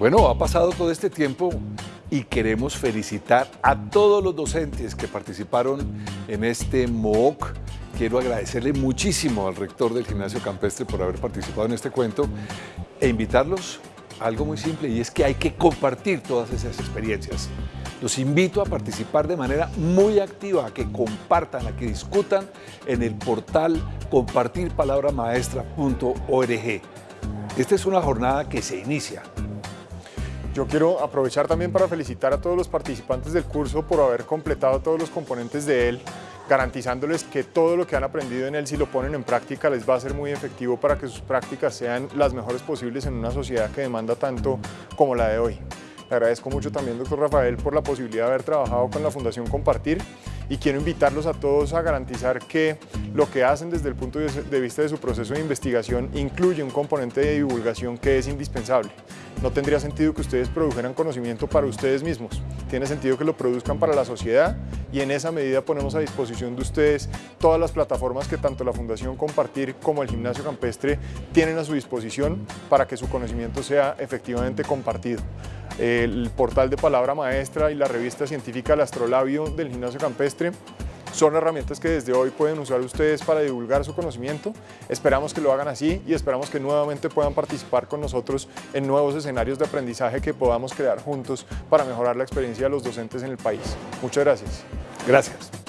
Bueno, ha pasado todo este tiempo y queremos felicitar a todos los docentes que participaron en este MOOC. Quiero agradecerle muchísimo al rector del Gimnasio Campestre por haber participado en este cuento e invitarlos a algo muy simple y es que hay que compartir todas esas experiencias. Los invito a participar de manera muy activa, a que compartan, a que discutan en el portal compartirpalabramaestra.org. Esta es una jornada que se inicia yo quiero aprovechar también para felicitar a todos los participantes del curso por haber completado todos los componentes de él, garantizándoles que todo lo que han aprendido en él, si lo ponen en práctica, les va a ser muy efectivo para que sus prácticas sean las mejores posibles en una sociedad que demanda tanto como la de hoy. Le agradezco mucho también, doctor Rafael, por la posibilidad de haber trabajado con la Fundación Compartir y quiero invitarlos a todos a garantizar que lo que hacen desde el punto de vista de su proceso de investigación incluye un componente de divulgación que es indispensable. No tendría sentido que ustedes produjeran conocimiento para ustedes mismos, tiene sentido que lo produzcan para la sociedad y en esa medida ponemos a disposición de ustedes todas las plataformas que tanto la Fundación Compartir como el Gimnasio Campestre tienen a su disposición para que su conocimiento sea efectivamente compartido el portal de Palabra Maestra y la revista científica El Astrolabio del Gimnasio Campestre son herramientas que desde hoy pueden usar ustedes para divulgar su conocimiento. Esperamos que lo hagan así y esperamos que nuevamente puedan participar con nosotros en nuevos escenarios de aprendizaje que podamos crear juntos para mejorar la experiencia de los docentes en el país. Muchas gracias. Gracias.